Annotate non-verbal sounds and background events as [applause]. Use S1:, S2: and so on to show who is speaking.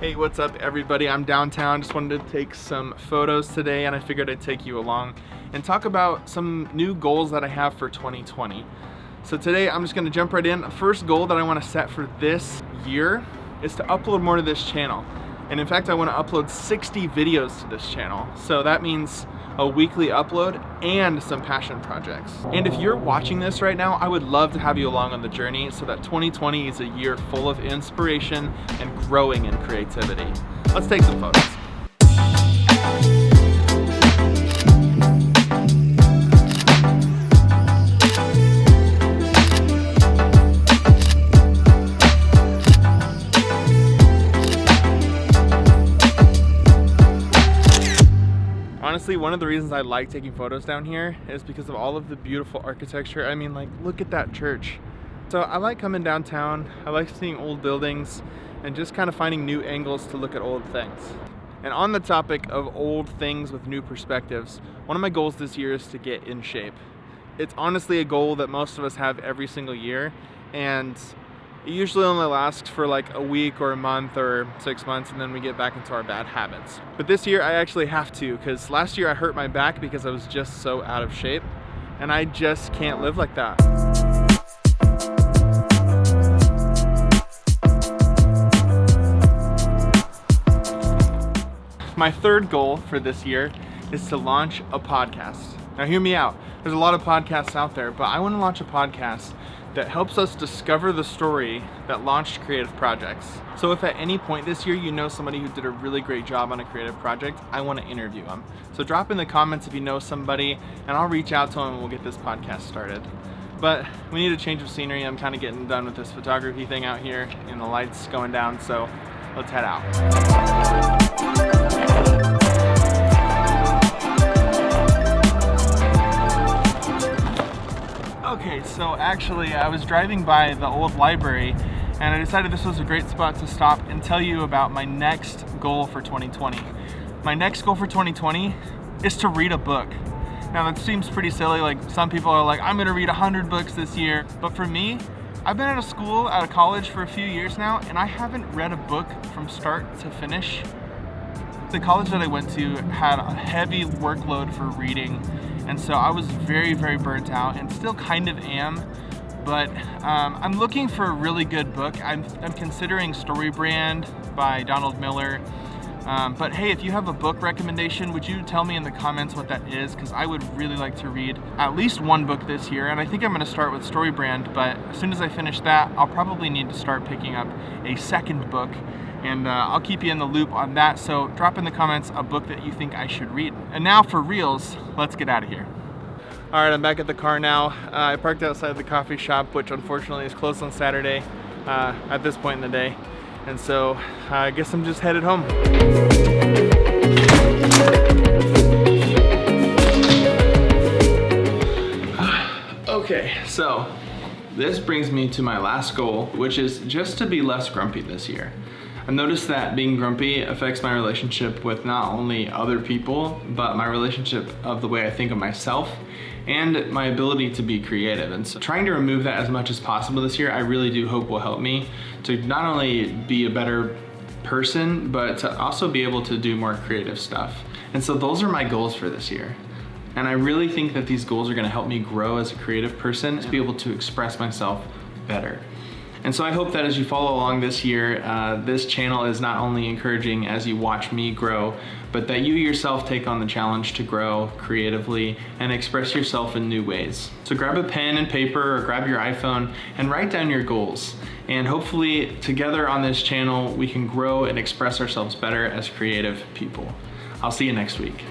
S1: Hey, what's up everybody? I'm downtown. Just wanted to take some photos today and I figured I'd take you along and talk about some new goals that I have for 2020. So today I'm just gonna jump right in. First goal that I wanna set for this year is to upload more to this channel. And in fact, I wanna upload 60 videos to this channel. So that means a weekly upload and some passion projects. And if you're watching this right now, I would love to have you along on the journey so that 2020 is a year full of inspiration and growing in creativity. Let's take some photos. Honestly, one of the reasons I like taking photos down here is because of all of the beautiful architecture. I mean, like, look at that church. So I like coming downtown. I like seeing old buildings and just kind of finding new angles to look at old things. And on the topic of old things with new perspectives, one of my goals this year is to get in shape. It's honestly a goal that most of us have every single year. And it usually only lasts for like a week or a month or six months and then we get back into our bad habits. But this year I actually have to because last year I hurt my back because I was just so out of shape and I just can't live like that. My third goal for this year is to launch a podcast. Now hear me out. There's a lot of podcasts out there, but I want to launch a podcast that helps us discover the story that launched creative projects. So if at any point this year you know somebody who did a really great job on a creative project, I want to interview them. So drop in the comments if you know somebody and I'll reach out to them and we'll get this podcast started. But we need a change of scenery. I'm kind of getting done with this photography thing out here and the lights going down, so let's head out. So actually I was driving by the old library and I decided this was a great spot to stop and tell you about my next goal for 2020. My next goal for 2020 is to read a book. Now that seems pretty silly, like some people are like, I'm gonna read 100 books this year. But for me, I've been out of school, out of college for a few years now, and I haven't read a book from start to finish. The college that I went to had a heavy workload for reading and so I was very, very burnt out and still kind of am. But um, I'm looking for a really good book. I'm, I'm considering Storybrand by Donald Miller. Um, but hey, if you have a book recommendation, would you tell me in the comments what that is? Because I would really like to read at least one book this year. And I think I'm going to start with Storybrand. But as soon as I finish that, I'll probably need to start picking up a second book and uh, I'll keep you in the loop on that. So drop in the comments a book that you think I should read. And now for reals, let's get out of here. All right, I'm back at the car now. Uh, I parked outside the coffee shop, which unfortunately is closed on Saturday uh, at this point in the day. And so I guess I'm just headed home. [sighs] okay, so this brings me to my last goal, which is just to be less grumpy this year. I've noticed that being grumpy affects my relationship with not only other people, but my relationship of the way I think of myself and my ability to be creative. And so trying to remove that as much as possible this year, I really do hope will help me to not only be a better person, but to also be able to do more creative stuff. And so those are my goals for this year. And I really think that these goals are gonna help me grow as a creative person to be able to express myself better. And so I hope that as you follow along this year, uh, this channel is not only encouraging as you watch me grow, but that you yourself take on the challenge to grow creatively and express yourself in new ways. So grab a pen and paper or grab your iPhone and write down your goals. And hopefully together on this channel, we can grow and express ourselves better as creative people. I'll see you next week.